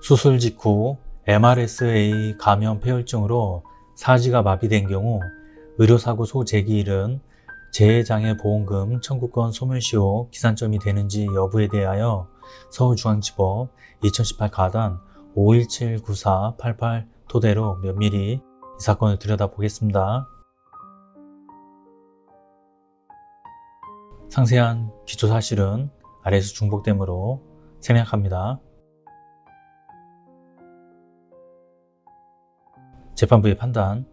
수술 직후 MRSA 감염 폐혈증으로 사지가 마비된 경우 의료사고 소재기일은 재해장애 보험금 청구권 소멸시효 기산점이 되는지 여부에 대하여 서울중앙지법 2018 가단 5179488 토대로 면밀히 이 사건을 들여다보겠습니다. 상세한 기초사실은 아래에서 중복되므로 생략합니다. 재판부의 판단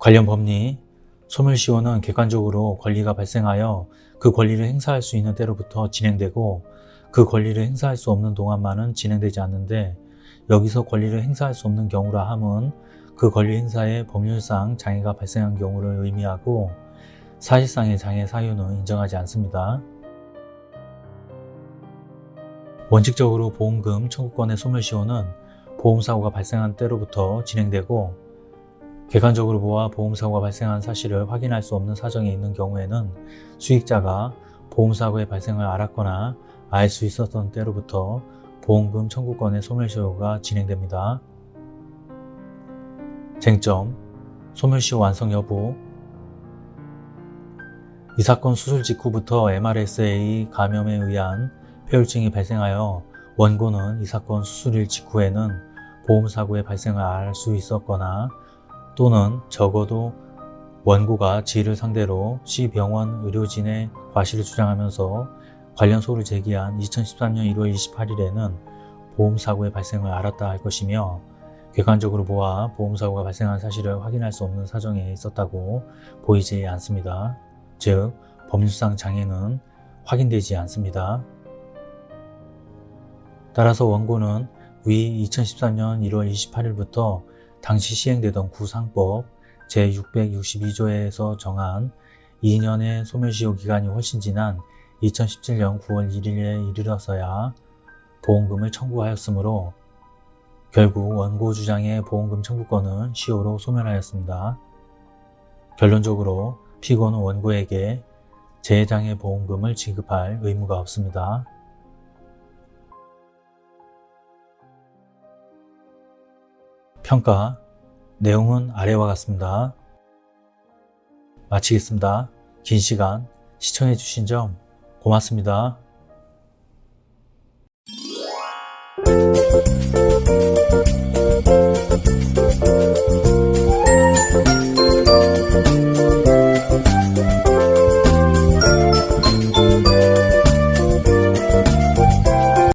관련 법리 소멸시효는 객관적으로 권리가 발생하여 그 권리를 행사할 수 있는 때로부터 진행되고 그 권리를 행사할 수 없는 동안만은 진행되지 않는데 여기서 권리를 행사할 수 없는 경우라 함은 그 권리 행사에 법률상 장애가 발생한 경우를 의미하고 사실상의 장애 사유는 인정하지 않습니다. 원칙적으로 보험금 청구권의 소멸시효는 보험사고가 발생한 때로부터 진행되고 객관적으로 보아 보험사고가 발생한 사실을 확인할 수 없는 사정이 있는 경우에는 수익자가 보험사고의 발생을 알았거나 알 수 있었던 때로부터 보험금 청구권의 소멸시효가 진행됩니다. 쟁점, 소멸시효 완성 여부 이 사건 수술 직후부터 MRSA 감염에 의한 폐혈증이 발생하여 원고는 이 사건 수술일 직후에는 보험사고의 발생을 알 수 있었거나 또는 적어도 원고가 지를 상대로 C병원 의료진의 과실을 주장하면서 관련 소를 제기한 2013년 1월 28일에는 보험사고의 발생을 알았다 할 것이며 객관적으로 보아 보험사고가 발생한 사실을 확인할 수 없는 사정에 있었다고 보이지 않습니다. 즉 법률상 장애는 확인되지 않습니다. 따라서 원고는 위 2013년 1월 28일부터 당시 시행되던 구상법 제662조에서 정한 2년의 소멸시효 기간이 훨씬 지난 2017년 9월 1일에 이르러서야 보험금을 청구하였으므로 결국 원고 주장의 보험금 청구권은 시효로 소멸하였습니다. 결론적으로 피고는 원고에게 재해장애 보험금을 지급할 의무가 없습니다. 평가 내용은 아래와 같습니다. 마치겠습니다. 긴 시간 시청해 주신 점 고맙습니다.